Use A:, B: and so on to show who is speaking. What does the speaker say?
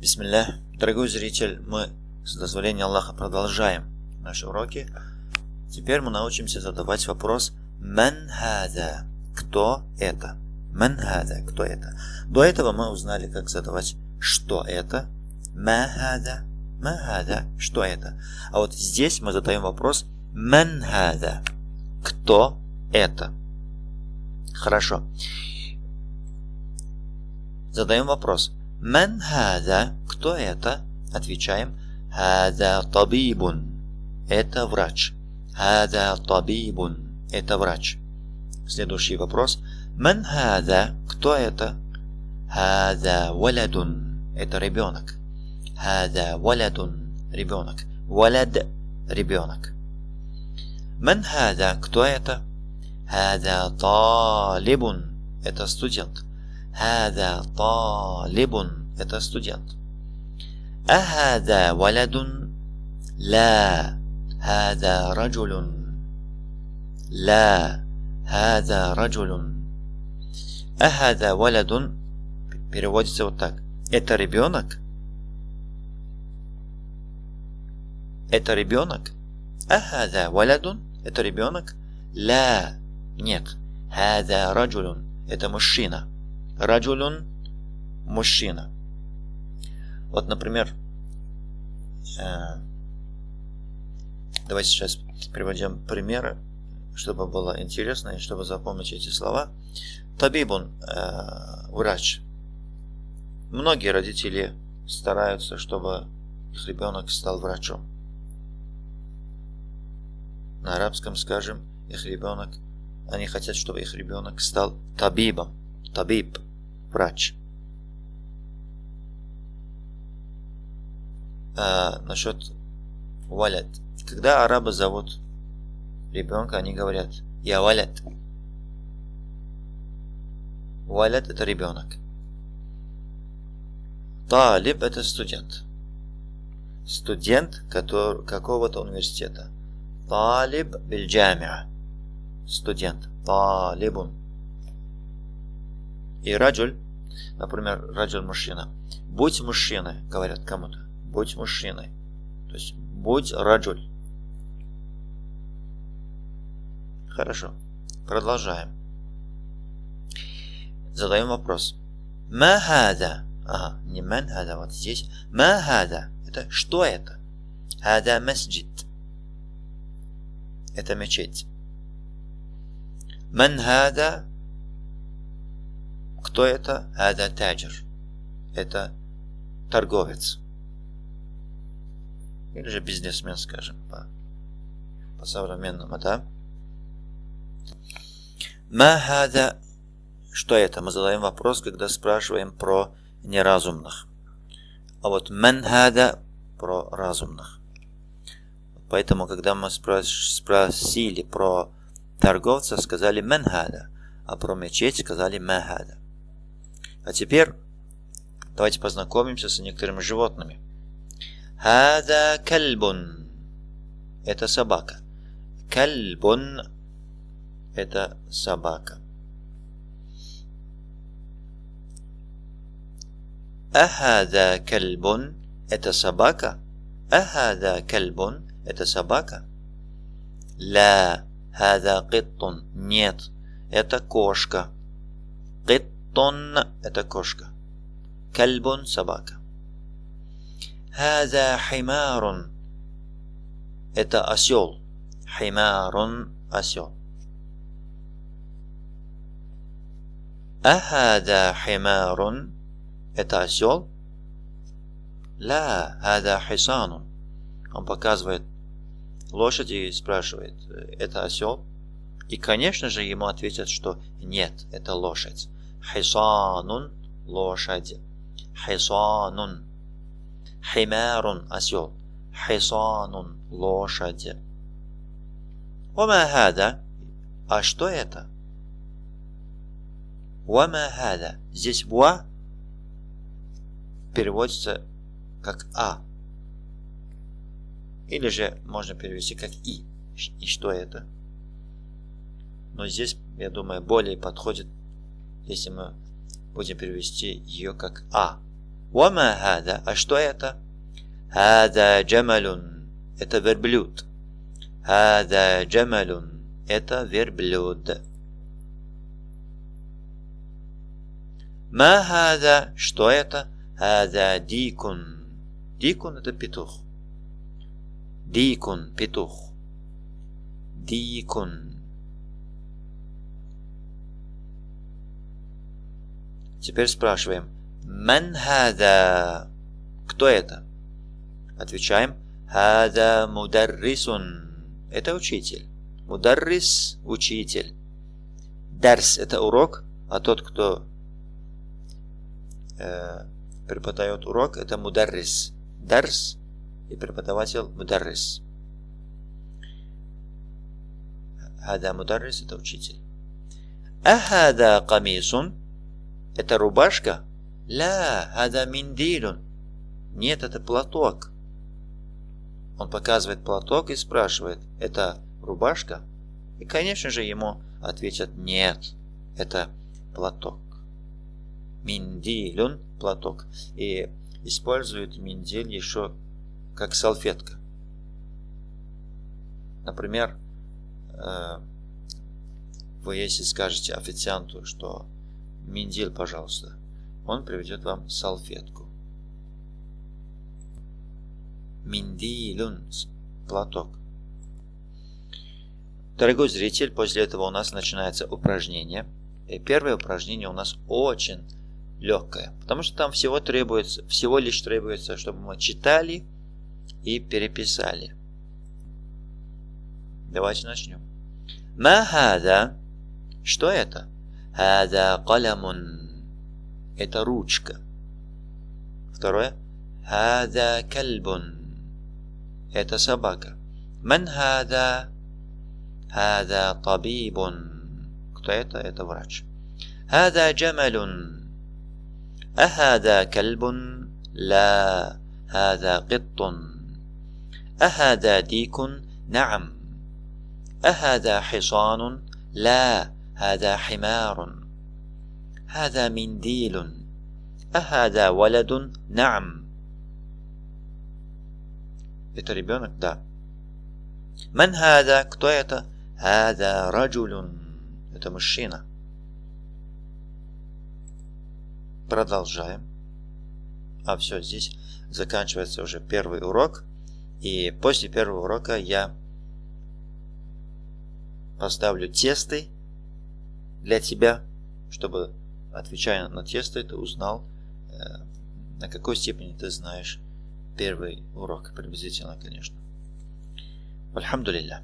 A: Бисмилля. Дорогой зритель, мы с дозволения Аллаха продолжаем наши уроки. Теперь мы научимся задавать вопрос «Ман хада?» Кто это? «Ман хада?» Кто это? До этого мы узнали, как задавать «Что это?» «Ма хада?» «Ма хада?» Что это? А вот здесь мы задаем вопрос «Ман хада?» Кто это? Хорошо. Задаем вопрос. Ман хада? Кто это? Отвечаем. Хада табибун. Это врач. Хада табибун. Это врач. Следующий вопрос. Ман хада? Кто это? Хада валядун. Это ребенок. Хада валядун. Ребенок. Валад. Ребенок. Ман хада? Кто это? هذا طالب это студент هذا طالب это студент أهذا ولد لا هذا رجل لا هذا رجل أهذا ولد переводится вот так это ребенок это ребенок أهذا ولد это ребенок لا Нет. Хада раджулюн. Это мужчина. Раджулюн – мужчина. Вот, например, э, давайте сейчас приводим примеры, чтобы было интересно и чтобы запомнить эти слова. Табибун э, – врач. Многие родители стараются, чтобы их ребенок стал врачом. На арабском скажем, их ребенок – они хотят, чтобы их ребенок стал табибом. Табиб – врач. А, насчет валят. Когда арабы зовут ребенка, они говорят «Я валят». Валят – это ребенок. Талиб – это студент. Студент какого-то университета. Талиб бильджамиа студент. Талибун. И раджуль, например, раджуль мужчина. Будь мужчиной, говорят кому-то. Будь мужчиной. То есть будь раджуль. Хорошо. Продолжаем. Задаем вопрос. Ма хада? Ага, не ман хада, вот здесь. Ма хада? Это что это? Хада масджид. Это мечеть. Мен хада? Кто это? Хада таджир. Это торговец. Или же бизнесмен, скажем, по, по современному, да? Ма хада? Что это? Мы задаем вопрос, когда спрашиваем про неразумных. А вот мен хада про разумных. Поэтому, когда мы спросили про торговца сказали менхада, а про мечеть сказали мехада. А теперь давайте познакомимся с некоторыми животными. Хада кальбун. Это собака. Кальбун – это собака. Ахада кальбун – это собака. Ахада кальбун – это собака. Ла Хада киттун. Нет, это кошка. Киттун – это кошка. Кальбун – собака. Хада химарун. Это осел. Химарун – осел. Ахада химарун. Это осел? Ла, хада хисанун. Он показывает лошади спрашивает, это осел? И, конечно же, ему ответят, что нет, это лошадь. Хисанун – лошадь. Хисанун. Химарун – осел. Хисанун – лошадь. Вама хада? А что это? Вама хада? Здесь ва переводится как а. Или же можно перевести как «и». И что это? Но здесь, я думаю, более подходит, если мы будем перевести ее как «а». Вама хада. А что это? Хада джамалун. Это верблюд. Хада джамалун. Это верблюд. Ма. Что это? Хада дикун. Дикун это петух. Дикун, петух. Дикун. Теперь спрашиваем. Ман хада? Кто это? Отвечаем. Хада мударрисун. Это учитель. Мударрис – учитель. Дарс – это урок, а тот, кто э, преподает урок, это мударрис. Дарс и преподаватель мударрис. Хада мударрис – это учитель. Ахада камисун – это рубашка? Ля, хада миндилун. Нет, это платок. Он показывает платок и спрашивает, это рубашка? И, конечно же, ему ответят, нет, это платок. Миндилун – платок. И используют миндиль еще как салфетка. Например, э, вы если скажете официанту, что миндиль, пожалуйста, он приведет вам салфетку. Миндилун – платок. Дорогой зритель, после этого у нас начинается упражнение. И первое упражнение у нас очень легкое, потому что там всего требуется, всего лишь требуется, чтобы мы читали и переписали. Давайте начнем. Ма хада? Что это? Хада калямун. Это ручка. Второе. Хада кальбун. Это собака. Ман хада? Хада табибун. Кто это? Это врач. هذا جمل أهذا كلب لا هذا قط أهذا ديك نعم أهذا حصان لا هذا حمار هذا منديل أهذا ولد نعم Это ребенок? Да. من هذا? Кто это? هذا رجل. Это мужчина. Продолжаем. А все, здесь заканчивается уже первый урок. И после первого урока я поставлю тесты для тебя, чтобы, отвечая на тесты, ты узнал, э, на какой степени ты знаешь первый урок, приблизительно, конечно. Альхамдулилля.